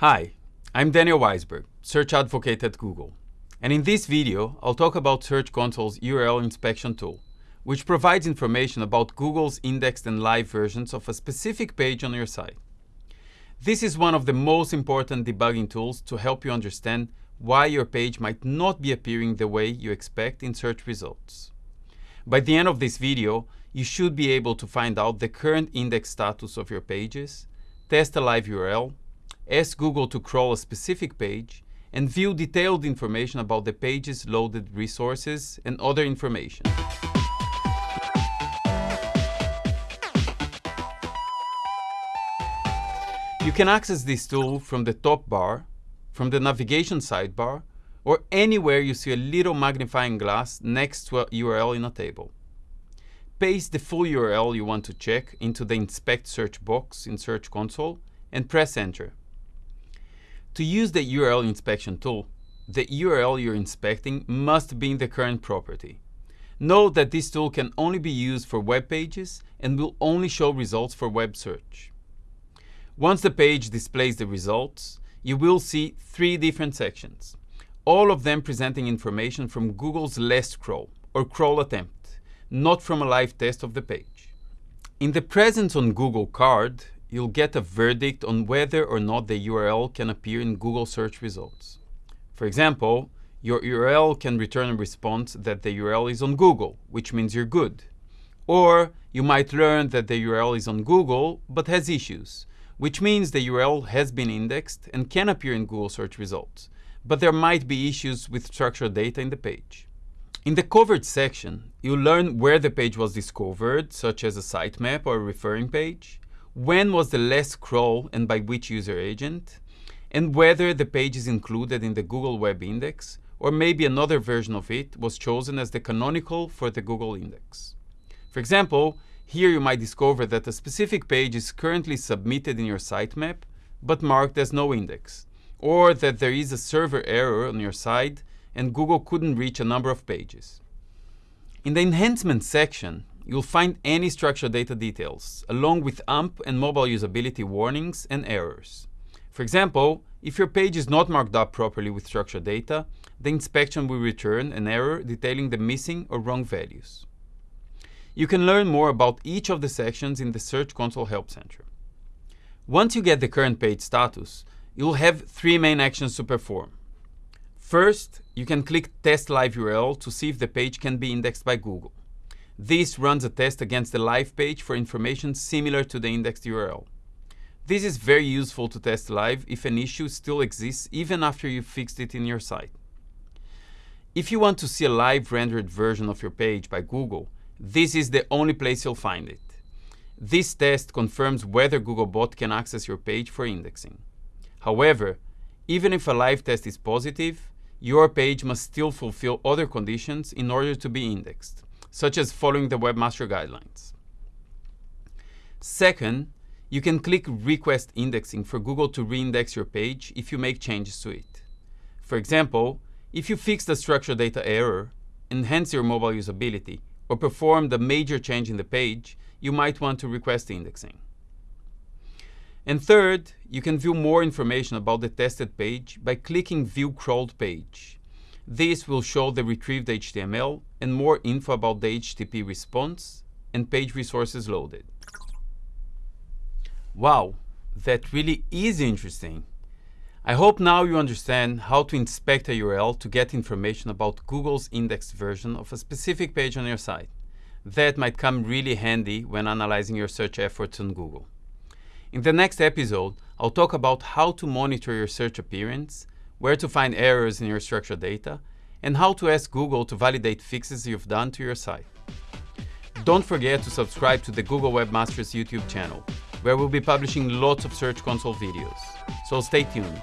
Hi, I'm Daniel Weisberg, Search Advocate at Google. And in this video, I'll talk about Search Console's URL inspection tool, which provides information about Google's indexed and live versions of a specific page on your site. This is one of the most important debugging tools to help you understand why your page might not be appearing the way you expect in search results. By the end of this video, you should be able to find out the current index status of your pages, test a live URL, ask Google to crawl a specific page, and view detailed information about the page's loaded resources and other information. You can access this tool from the top bar, from the navigation sidebar, or anywhere you see a little magnifying glass next to a URL in a table. Paste the full URL you want to check into the Inspect search box in Search Console and press Enter. To use the URL inspection tool, the URL you're inspecting must be in the current property. Note that this tool can only be used for web pages and will only show results for web search. Once the page displays the results, you will see three different sections, all of them presenting information from Google's last crawl or crawl attempt, not from a live test of the page. In the Presence on Google card, you'll get a verdict on whether or not the URL can appear in Google search results. For example, your URL can return a response that the URL is on Google, which means you're good. Or you might learn that the URL is on Google but has issues, which means the URL has been indexed and can appear in Google search results, but there might be issues with structured data in the page. In the coverage section, you'll learn where the page was discovered, such as a sitemap or a referring page, when was the last crawl and by which user agent, and whether the page is included in the Google Web Index, or maybe another version of it was chosen as the canonical for the Google Index. For example, here you might discover that a specific page is currently submitted in your sitemap, but marked as no index, or that there is a server error on your site and Google couldn't reach a number of pages. In the enhancement section, you'll find any structured data details, along with AMP and mobile usability warnings and errors. For example, if your page is not marked up properly with structured data, the inspection will return an error detailing the missing or wrong values. You can learn more about each of the sections in the Search Console Help Center. Once you get the current page status, you'll have three main actions to perform. First, you can click Test Live URL to see if the page can be indexed by Google. This runs a test against the live page for information similar to the indexed URL. This is very useful to test live if an issue still exists even after you've fixed it in your site. If you want to see a live rendered version of your page by Google, this is the only place you'll find it. This test confirms whether Googlebot can access your page for indexing. However, even if a live test is positive, your page must still fulfill other conditions in order to be indexed such as following the Webmaster Guidelines. Second, you can click Request Indexing for Google to reindex your page if you make changes to it. For example, if you fix the structured data error, enhance your mobile usability, or perform the major change in the page, you might want to request indexing. And third, you can view more information about the tested page by clicking View Crawled Page. This will show the retrieved HTML and more info about the HTTP response and page resources loaded. Wow, that really is interesting. I hope now you understand how to inspect a URL to get information about Google's indexed version of a specific page on your site. That might come really handy when analyzing your search efforts on Google. In the next episode, I'll talk about how to monitor your search appearance, where to find errors in your structured data, and how to ask Google to validate fixes you've done to your site. Don't forget to subscribe to the Google Webmasters YouTube channel, where we'll be publishing lots of Search Console videos. So stay tuned.